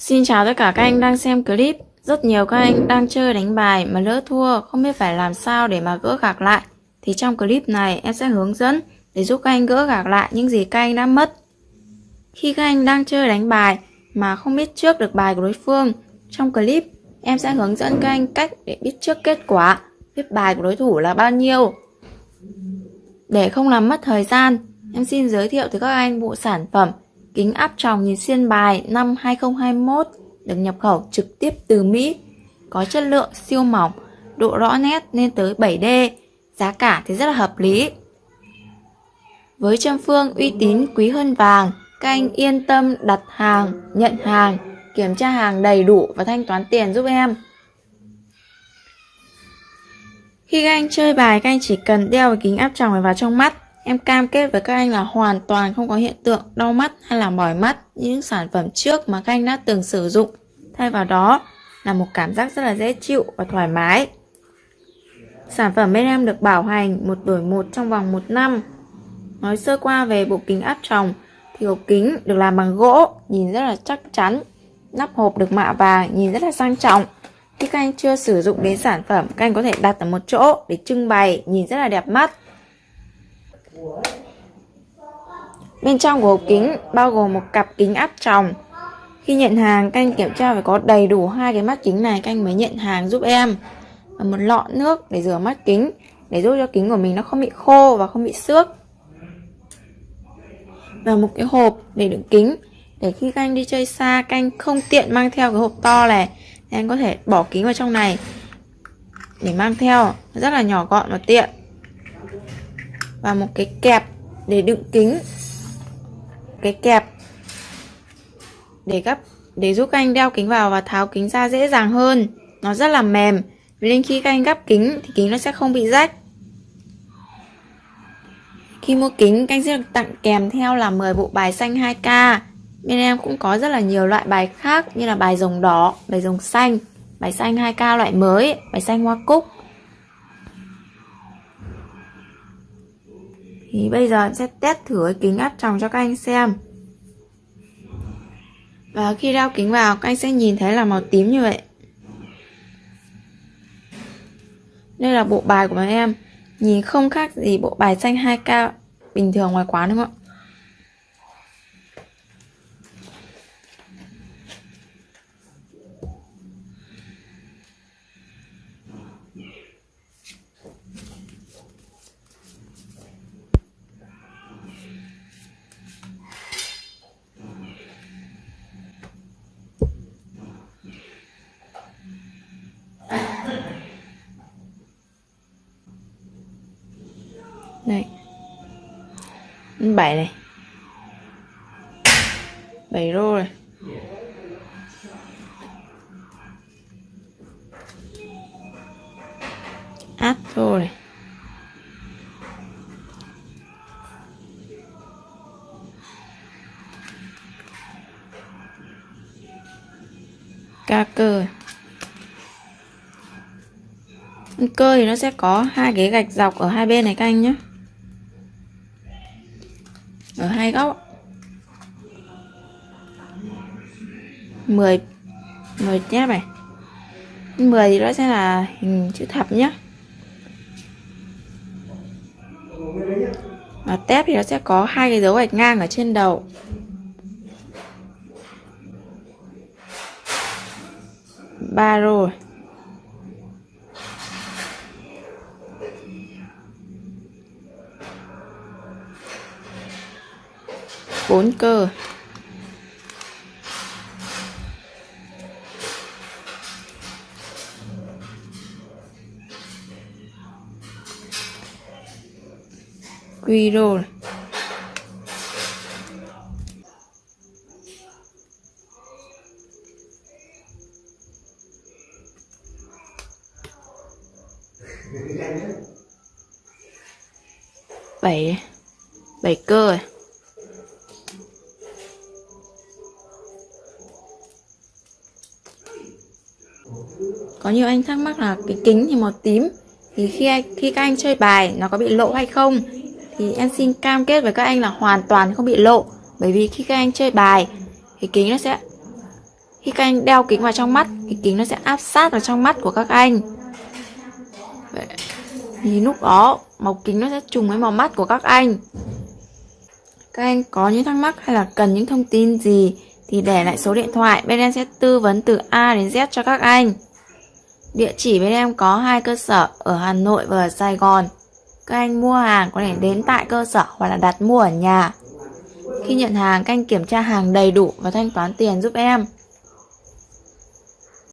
Xin chào tất cả các anh đang xem clip. Rất nhiều các anh đang chơi đánh bài mà lỡ thua không biết phải làm sao để mà gỡ gạc lại. Thì trong clip này em sẽ hướng dẫn để giúp các anh gỡ gạc lại những gì các anh đã mất. Khi các anh đang chơi đánh bài mà không biết trước được bài của đối phương, trong clip em sẽ hướng dẫn các anh cách để biết trước kết quả, biết bài của đối thủ là bao nhiêu. Để không làm mất thời gian, em xin giới thiệu tới các anh bộ sản phẩm kính áp tròng nhìn xuyên bài năm 2021 được nhập khẩu trực tiếp từ Mỹ, có chất lượng siêu mỏng, độ rõ nét lên tới 7D, giá cả thì rất là hợp lý. Với châm phương uy tín quý hơn vàng, các anh yên tâm đặt hàng, nhận hàng, kiểm tra hàng đầy đủ và thanh toán tiền giúp em. Khi các anh chơi bài, các anh chỉ cần đeo cái kính áp tròng này vào trong mắt Em cam kết với các anh là hoàn toàn không có hiện tượng đau mắt hay là mỏi mắt như những sản phẩm trước mà các anh đã từng sử dụng. Thay vào đó là một cảm giác rất là dễ chịu và thoải mái. Sản phẩm bên em được bảo hành một đổi một trong vòng một năm. Nói sơ qua về bộ kính áp tròng thì hộp kính được làm bằng gỗ, nhìn rất là chắc chắn. Nắp hộp được mạ vàng, nhìn rất là sang trọng. Khi các anh chưa sử dụng đến sản phẩm, các anh có thể đặt ở một chỗ để trưng bày, nhìn rất là đẹp mắt. Bên trong của hộp kính bao gồm một cặp kính áp tròng. Khi nhận hàng, canh kiểm tra phải có đầy đủ hai cái mắt kính này canh mới nhận hàng giúp em. Và một lọ nước để rửa mắt kính, để giúp cho kính của mình nó không bị khô và không bị xước. Và một cái hộp để đựng kính, để khi canh đi chơi xa, canh không tiện mang theo cái hộp to này, thì anh có thể bỏ kính vào trong này để mang theo, rất là nhỏ gọn và tiện và một cái kẹp để đựng kính. Cái kẹp để gấp để giúp các anh đeo kính vào và tháo kính ra dễ dàng hơn. Nó rất là mềm nên khi các anh gấp kính thì kính nó sẽ không bị rách. Khi mua kính các anh sẽ được tặng kèm theo là 10 bộ bài xanh 2K bên em cũng có rất là nhiều loại bài khác như là bài rồng đỏ, bài rồng xanh bài xanh 2K loại mới, bài xanh hoa cúc. Thì bây giờ em sẽ test thử cái kính áp tròng cho các anh xem. Và khi đeo kính vào, các anh sẽ nhìn thấy là màu tím như vậy. Đây là bộ bài của bọn em. Nhìn không khác gì bộ bài xanh 2K bình thường ngoài quán, đúng không ạ? Đây bảy này. Bảy rô này. Áp rô này. Ca cơ. Cơ thì nó sẽ có hai cái gạch dọc ở hai bên này các anh nhé ở hai góc. 10 10 nháp này 10 thì nó sẽ là hình chữ thập nhé và tép thì nó sẽ có hai cái dấu gạch ngang ở trên đầu. Ba rồi bốn cơ. Quy roll bảy. Bảy cơ. rồi có nhiều anh thắc mắc là cái kính thì màu tím thì khi khi các anh chơi bài nó có bị lộ hay không thì em xin cam kết với các anh là hoàn toàn không bị lộ bởi vì khi các anh chơi bài thì kính nó sẽ Khi các anh đeo kính vào trong mắt, thì kính nó sẽ áp sát vào trong mắt của các anh. Vậy, thì lúc đó màu kính nó sẽ trùng với màu mắt của các anh. Các anh có những thắc mắc hay là cần những thông tin gì thì để lại số điện thoại, bên em sẽ tư vấn từ A đến Z cho các anh. Địa chỉ bên em có hai cơ sở ở Hà Nội và ở Sài Gòn. Các anh mua hàng có thể đến tại cơ sở hoặc là đặt mua ở nhà. Khi nhận hàng, các anh kiểm tra hàng đầy đủ và thanh toán tiền giúp em.